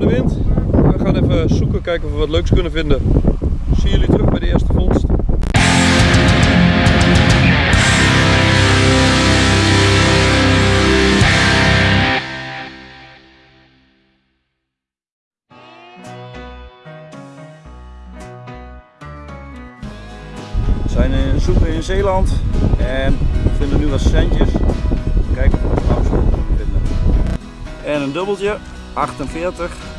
de wind. We gaan even zoeken, kijken of we wat leuks kunnen vinden. Zie jullie terug bij de eerste vondst. We zijn in zoeken in Zeeland en we vinden nu wat centjes. Kijken of we goud kunnen vinden. En een dubbeltje, 48.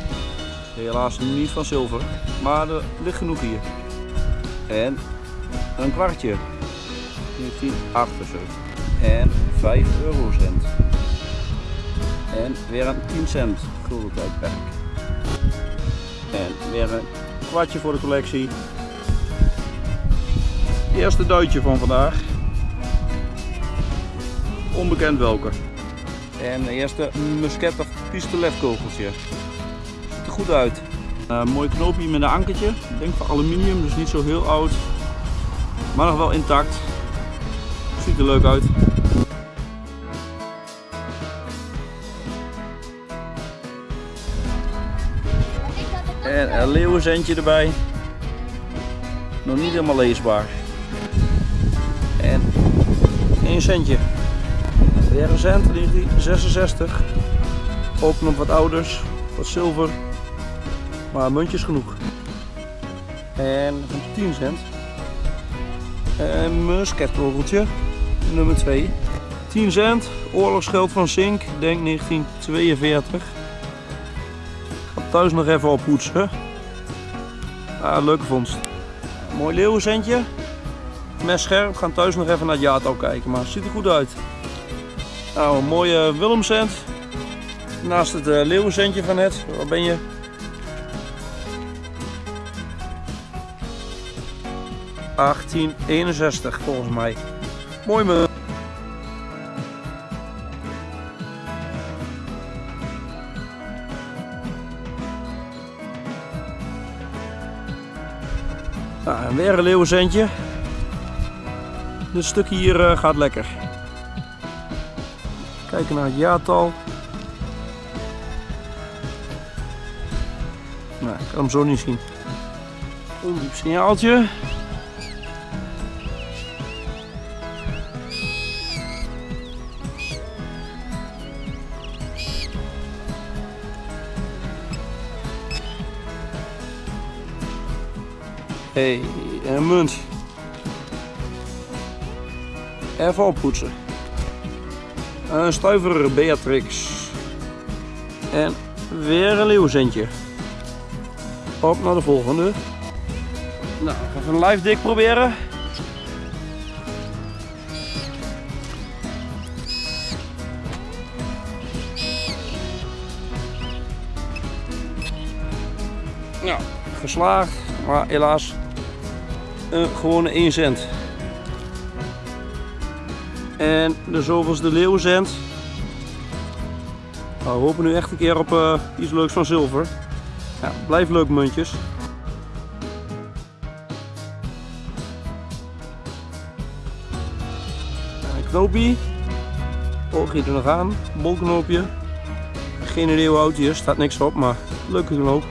Helaas niet van zilver, maar er ligt genoeg hier. En een kwartje, 1978. En 5 eurocent. En weer een 10 cent gulden tijdperk. En weer een kwartje voor de collectie. Eerste duitje van vandaag. Onbekend welke. En de eerste musket of pistoletkogeltje. Goed uit. Een mooi knoopje met een ankertje. Ik denk van aluminium, dus niet zo heel oud. Maar nog wel intact. Ziet er leuk uit. En een leeuwenzendje erbij. Nog niet helemaal leesbaar. En 1 centje. Weer een cent, 1966. Ook nog wat ouders, wat zilver. Maar muntjes genoeg. En een 10 cent. Een musketkogeltje, nummer 2. 10 cent, oorlogsgeld van Zink, denk 1942. Ik ga thuis nog even oppoetsen. Ah, leuke vondst. Mooi leeuwenzendje. Mes scherp. Gaan thuis nog even naar het jaartal kijken, maar het ziet er goed uit. Nou, een mooie Willemcent. Naast het uh, leeuwenzendje van net. Waar ben je? ...1861 volgens mij. Mooi me. Nou, en weer een leeuwenzendje. Dit stukje hier uh, gaat lekker. Kijken naar het jaartal. Nou, ik kan hem zo niet zien. Ondiep signaaltje. Hey, een munt. Even oppoetsen. Een stuiver Beatrix. En weer een leeuwzentje. Op naar de volgende. Nou, even een live dik proberen. Nou, geslaagd, maar helaas een gewone 1 cent. En de zoveelste leeuwenzend. Nou, we hopen nu echt een keer op uh, iets leuks van zilver. Ja, blijf leuk muntjes. Een knoopje. Oogje er nog aan. Bolknoopje. Geen idee hoe oud staat niks op, maar leuke knoop.